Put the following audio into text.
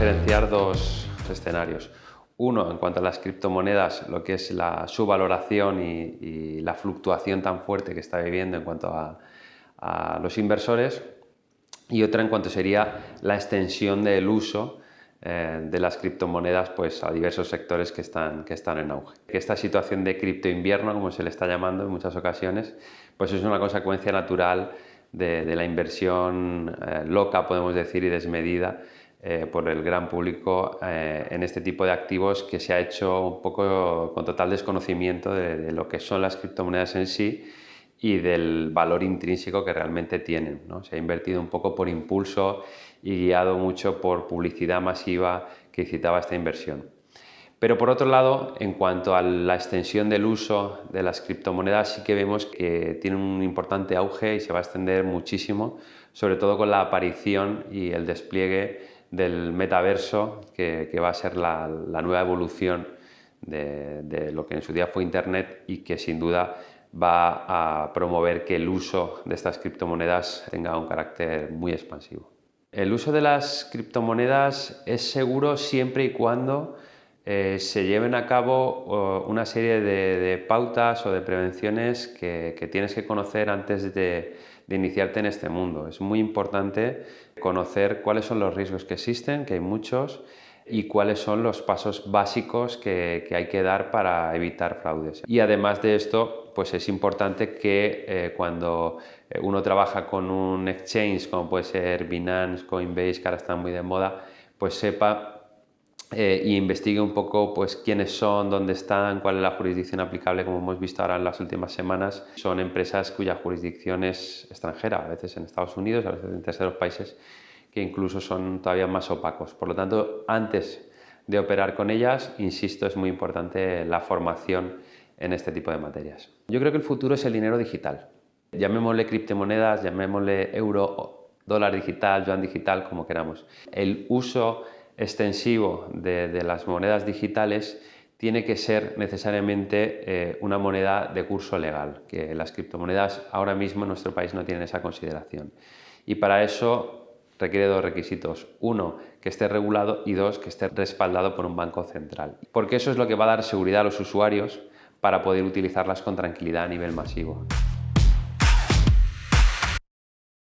diferenciar dos escenarios. Uno, en cuanto a las criptomonedas, lo que es la, su valoración y, la fluctuación tan fuerte que está viviendo en cuanto a, los inversores. Y otra en cuanto sería la extensión del uso eh, de las criptomonedas pues, a diversos sectores que están, que están en auge. Esta situación de cripto invierno, como se le está llamando en muchas ocasiones, pues es una consecuencia natural de, la inversión eh, loca, podemos decir, y desmedida eh, por el gran público eh, en este tipo de activos que se ha hecho un poco con total desconocimiento de, lo que son las criptomonedas en sí y del valor intrínseco que realmente tienen. ¿no? Se ha invertido un poco por impulso y guiado mucho por publicidad masiva que incitaba esta inversión. Pero por otro lado, en cuanto a la extensión del uso de las criptomonedas, sí que vemos que tiene un importante auge y se va a extender muchísimo, sobre todo con la aparición y el despliegue del metaverso, que, va a ser la, nueva evolución de, lo que en su día fue Internet y que sin duda va a promover que el uso de estas criptomonedas tenga un carácter muy expansivo. El uso de las criptomonedas es seguro siempre y cuando eh, se lleven a cabo una serie de, pautas o de prevenciones que, tienes que conocer antes de, iniciarte en este mundo. Es muy importante conocer cuáles son los riesgos que existen, que hay muchos, y cuáles son los pasos básicos que, hay que dar para evitar fraudes. Y además de esto, pues es importante que eh, cuando eh, uno trabaja con un exchange, como puede ser Binance, Coinbase, que ahora están muy de moda, pues sepa eh, y investigue un poco pues, quiénes son, dónde están, cuál es la jurisdicción aplicable, como hemos visto ahora en las últimas semanas. Son empresas cuya jurisdicción es extranjera, a veces en Estados Unidos, a veces en terceros países, que incluso son todavía más opacos. Por lo tanto, antes de operar con ellas, insisto, es muy importante la formación en este tipo de materias. Yo creo que el futuro es el dinero digital. Llamémosle criptomonedas, llamémosle euro, dólar digital, yuan digital, como queramos. El uso extensivo de, las monedas digitales tiene que ser necesariamente eh, una moneda de curso legal, que las criptomonedas ahora mismo en nuestro país no tienen esa consideración. Y para eso requiere dos requisitos. Uno, que esté regulado y dos, que esté respaldado por un banco central. Porque eso es lo que va a dar seguridad a los usuarios para poder utilizarlas con tranquilidad a nivel masivo.